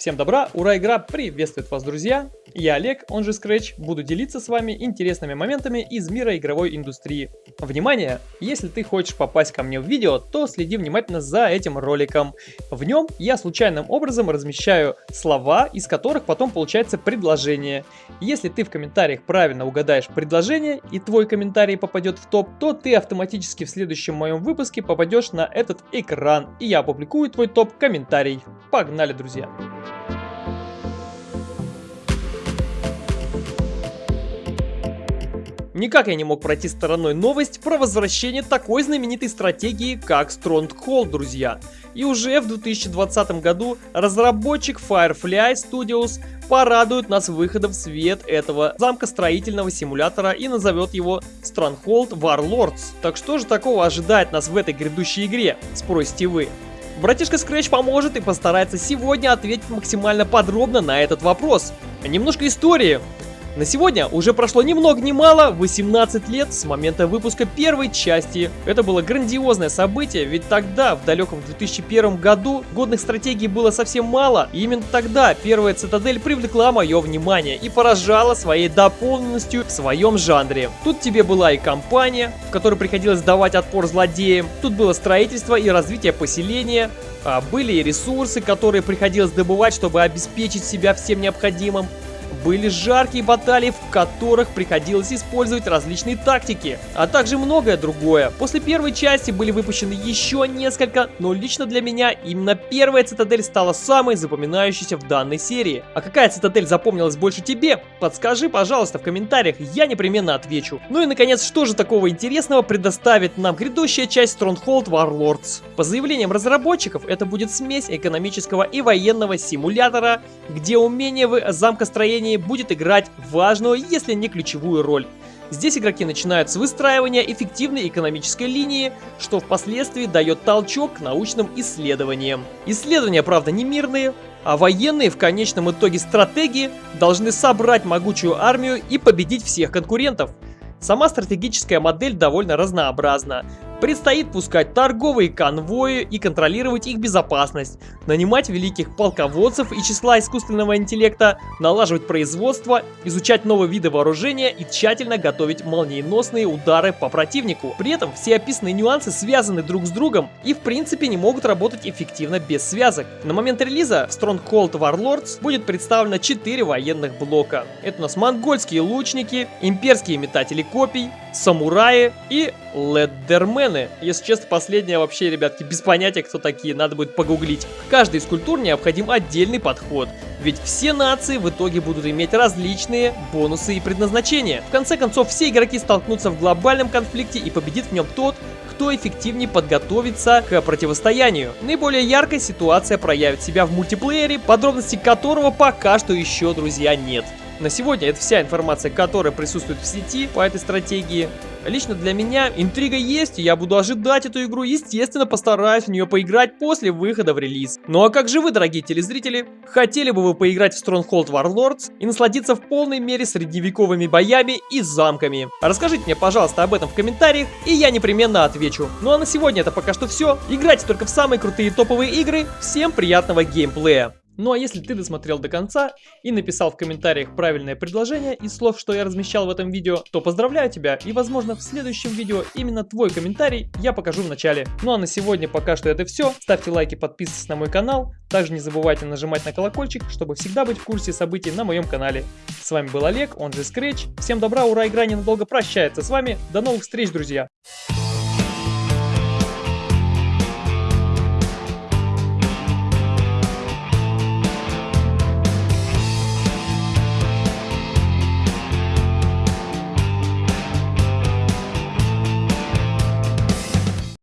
Всем добра, ура, игра приветствует вас, друзья! Я Олег, он же Scratch, буду делиться с вами интересными моментами из мира игровой индустрии. Внимание! Если ты хочешь попасть ко мне в видео, то следи внимательно за этим роликом. В нем я случайным образом размещаю слова, из которых потом получается предложение. Если ты в комментариях правильно угадаешь предложение и твой комментарий попадет в топ, то ты автоматически в следующем моем выпуске попадешь на этот экран, и я опубликую твой топ-комментарий. Погнали, друзья! Никак я не мог пройти стороной новость про возвращение такой знаменитой стратегии, как Stronghold, друзья. И уже в 2020 году разработчик Firefly Studios порадует нас выходом в свет этого замкостроительного симулятора и назовет его Stronghold Warlords. Так что же такого ожидает нас в этой грядущей игре, спросите вы? Братишка Scratch поможет и постарается сегодня ответить максимально подробно на этот вопрос. Немножко истории. На сегодня уже прошло ни много ни мало 18 лет с момента выпуска первой части. Это было грандиозное событие, ведь тогда, в далеком 2001 году, годных стратегий было совсем мало, и именно тогда первая Цитадель привлекла мое внимание и поражала своей дополненностью в своем жанре. Тут тебе была и компания, в которой приходилось давать отпор злодеям, тут было строительство и развитие поселения, а были и ресурсы, которые приходилось добывать, чтобы обеспечить себя всем необходимым были жаркие баталии, в которых приходилось использовать различные тактики, а также многое другое. После первой части были выпущены еще несколько, но лично для меня именно первая цитадель стала самой запоминающейся в данной серии. А какая цитадель запомнилась больше тебе? Подскажи, пожалуйста, в комментариях, я непременно отвечу. Ну и наконец, что же такого интересного предоставит нам грядущая часть Stronghold Warlords? По заявлениям разработчиков, это будет смесь экономического и военного симулятора, где умение в сражении будет играть важную, если не ключевую роль. Здесь игроки начинают с выстраивания эффективной экономической линии, что впоследствии дает толчок к научным исследованиям. Исследования, правда, не мирные, а военные в конечном итоге стратегии должны собрать могучую армию и победить всех конкурентов. Сама стратегическая модель довольно разнообразна. Предстоит пускать торговые конвои и контролировать их безопасность, нанимать великих полководцев и числа искусственного интеллекта, налаживать производство, изучать новые виды вооружения и тщательно готовить молниеносные удары по противнику. При этом все описанные нюансы связаны друг с другом и в принципе не могут работать эффективно без связок. На момент релиза в Stronghold Warlords будет представлено 4 военных блока. Это у нас монгольские лучники, имперские метатели копий, самураи и леддермены. Если честно, последнее вообще, ребятки, без понятия, кто такие, надо будет погуглить. Каждой из культур необходим отдельный подход, ведь все нации в итоге будут иметь различные бонусы и предназначения. В конце концов, все игроки столкнутся в глобальном конфликте и победит в нем тот, кто эффективнее подготовится к противостоянию. Наиболее яркая ситуация проявит себя в мультиплеере, подробностей которого пока что еще, друзья, нет. На сегодня это вся информация, которая присутствует в сети по этой стратегии. Лично для меня интрига есть, и я буду ожидать эту игру, естественно, постараюсь в нее поиграть после выхода в релиз. Ну а как же вы, дорогие телезрители? Хотели бы вы поиграть в Stronghold Warlords и насладиться в полной мере средневековыми боями и замками? Расскажите мне, пожалуйста, об этом в комментариях, и я непременно отвечу. Ну а на сегодня это пока что все. Играйте только в самые крутые топовые игры. Всем приятного геймплея! Ну а если ты досмотрел до конца и написал в комментариях правильное предложение из слов, что я размещал в этом видео, то поздравляю тебя и возможно в следующем видео именно твой комментарий я покажу в начале. Ну а на сегодня пока что это все. Ставьте лайки, подписывайтесь на мой канал. Также не забывайте нажимать на колокольчик, чтобы всегда быть в курсе событий на моем канале. С вами был Олег, он же Scratch. Всем добра, ура, игра ненадолго прощается с вами. До новых встреч, друзья!